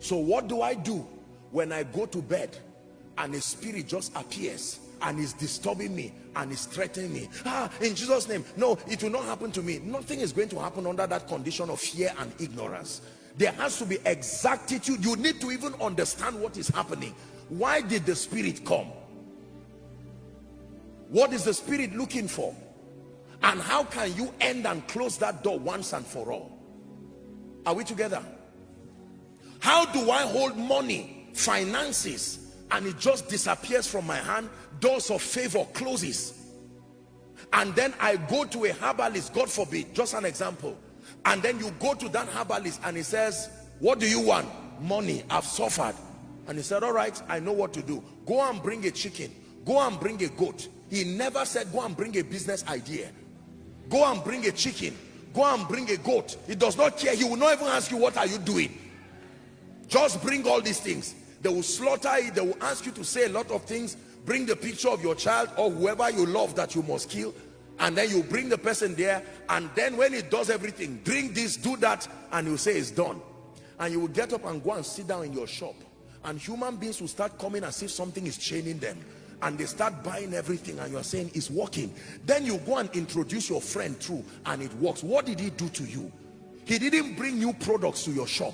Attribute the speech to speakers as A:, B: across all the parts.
A: so what do I do when I go to bed and a spirit just appears and is disturbing me and is threatening me? Ah in jesus name. No it will not happen to me. Nothing is going to happen under that condition of fear and ignorance. There has to be exactitude. You need to even understand what is happening. Why did the spirit come? What is the spirit looking for? And how can you end and close that door once and for all? Are we together how do i hold money finances and it just disappears from my hand? Doors of favor closes. And then i go to a herbalist god forbid just an example. And then you go to that herbalist and he says what do you want? Money. I've suffered. And he said all right i know what to do. Go and bring a chicken. Go and bring a goat. He never said go and bring a business idea. Go and bring a chicken. Go and bring a goat. He does not care. He will not even ask you what are you doing just bring all these things. They will slaughter it. They will ask you to say a lot of things. Bring the picture of your child or whoever you love that you must kill. And then you bring the person there. And then when it does everything drink this do that and you say it's done. And you will get up and go and sit down in your shop. And human beings will start coming as if something is chaining them. And they start buying everything. And you're saying it's working. Then you go and introduce your friend through and it works. What did he do to you? He didn't bring new products to your shop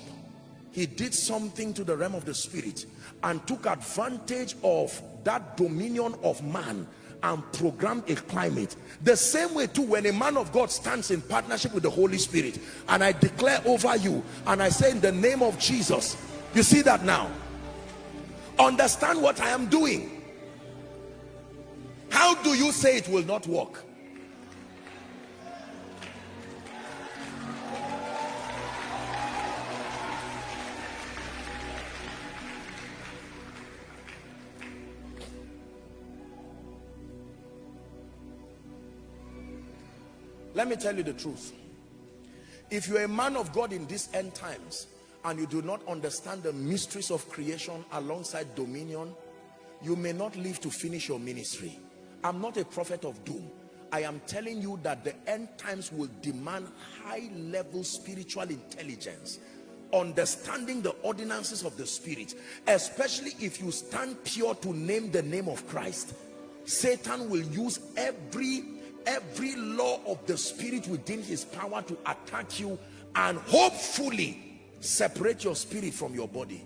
A: he did something to the realm of the spirit and took advantage of that dominion of man and programmed a climate. The same way too when a man of God stands in partnership with the Holy Spirit and I declare over you and I say in the name of Jesus you see that now? Understand what I am doing. How do you say it will not work let me tell you the truth. If you're a man of God in these end times and you do not understand the mysteries of creation alongside dominion you may not live to finish your ministry. I'm not a prophet of doom. I am telling you that the end times will demand high level spiritual intelligence understanding the ordinances of the spirit especially if you stand pure to name the name of Christ. Satan will use every every law of the spirit within his power to attack you and hopefully separate your spirit from your body.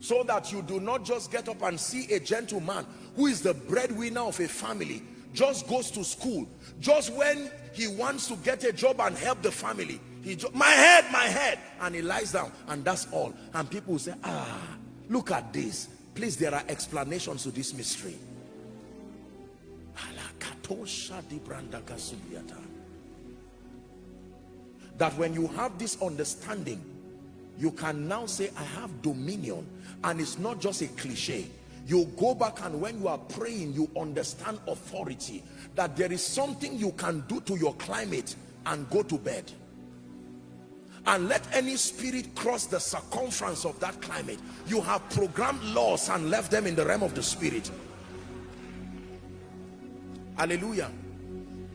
A: So that you do not just get up and see a gentleman who is the breadwinner of a family just goes to school just when he wants to get a job and help the family he my head my head and he lies down and that's all. And people say ah look at this. Please there are explanations to this mystery that when you have this understanding you can now say I have dominion. And it's not just a cliche. You go back and when you are praying you understand authority. That there is something you can do to your climate and go to bed. And let any spirit cross the circumference of that climate. You have programmed laws and left them in the realm of the spirit hallelujah.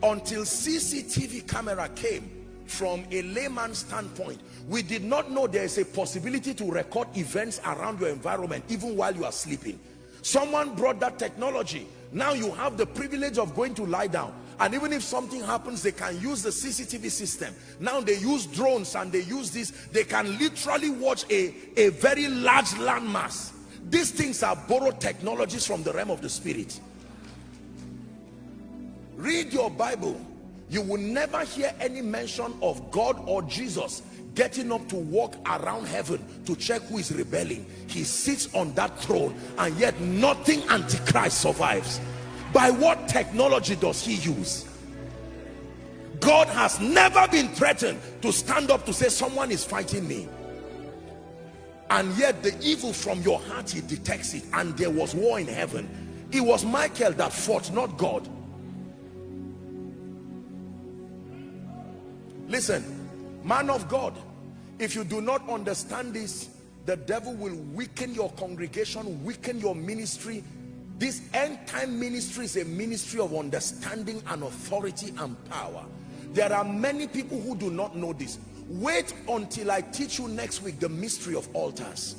A: Until CCTV camera came from a layman standpoint we did not know there is a possibility to record events around your environment even while you are sleeping. Someone brought that technology. Now you have the privilege of going to lie down. And even if something happens they can use the CCTV system. Now they use drones and they use this. They can literally watch a a very large landmass. These things are borrowed technologies from the realm of the spirit read your bible. You will never hear any mention of god or jesus getting up to walk around heaven to check who is rebelling. He sits on that throne and yet nothing antichrist survives. By what technology does he use? God has never been threatened to stand up to say someone is fighting me. And yet the evil from your heart he detects it. And there was war in heaven. It was michael that fought not god listen man of god if you do not understand this the devil will weaken your congregation weaken your ministry. This end time ministry is a ministry of understanding and authority and power. There are many people who do not know this. Wait until I teach you next week the mystery of altars.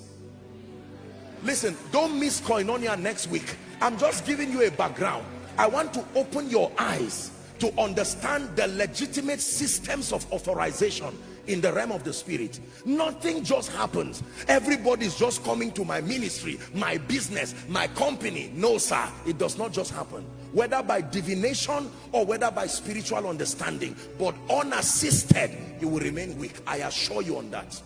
A: Listen don't miss koinonia next week. I'm just giving you a background. I want to open your eyes to understand the legitimate systems of authorization in the realm of the spirit. Nothing just happens. Everybody's just coming to my ministry my business my company. No sir. It does not just happen. Whether by divination or whether by spiritual understanding but unassisted you will remain weak. I assure you on that.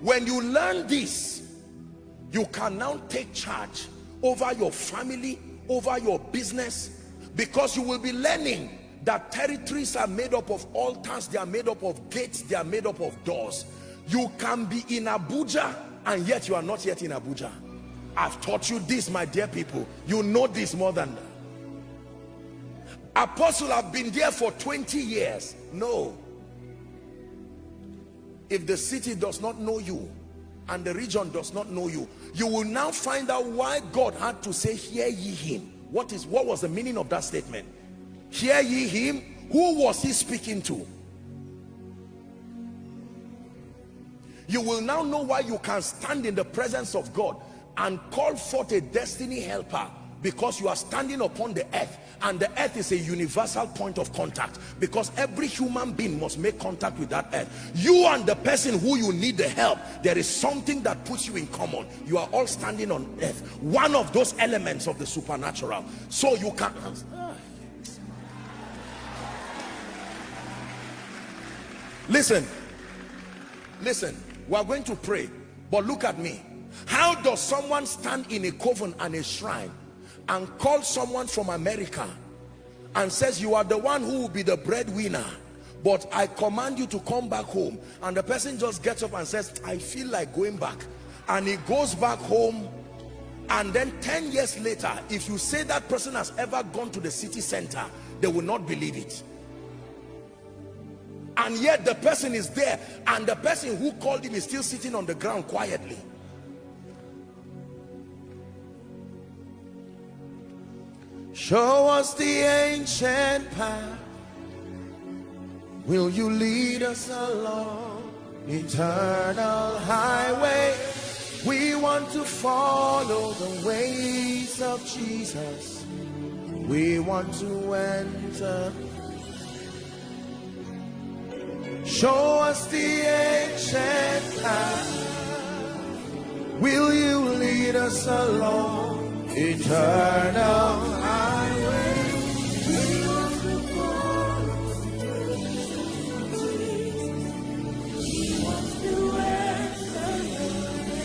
A: When you learn this you can now take charge over your family over your business because you will be learning that territories are made up of altars they are made up of gates they are made up of doors. You can be in Abuja and yet you are not yet in Abuja. I've taught you this my dear people. You know this more than that. Apostle have been there for 20 years. No. If the city does not know you and the region does not know you you will now find out why God had to say hear ye him. What is what was the meaning of that statement? Hear ye him? Who was he speaking to? You will now know why you can stand in the presence of God and call forth a destiny helper because you are standing upon the earth and the earth is a universal point of contact because every human being must make contact with that earth. You and the person who you need the help there is something that puts you in common. You are all standing on earth. One of those elements of the supernatural. So you can listen. Listen. We are going to pray. But look at me. How does someone stand in a coven and a shrine and call someone from America and says you are the one who will be the breadwinner but I command you to come back home. And the person just gets up and says I feel like going back. And he goes back home. And then 10 years later if you say that person has ever gone to the city center they will not believe it. And yet the person is there and the person who called him is still sitting on the ground quietly Show us the ancient path. Will you lead us along eternal highway? We want to follow the ways of Jesus. We want to enter. Show us the ancient path. Will you lead us along eternal highway?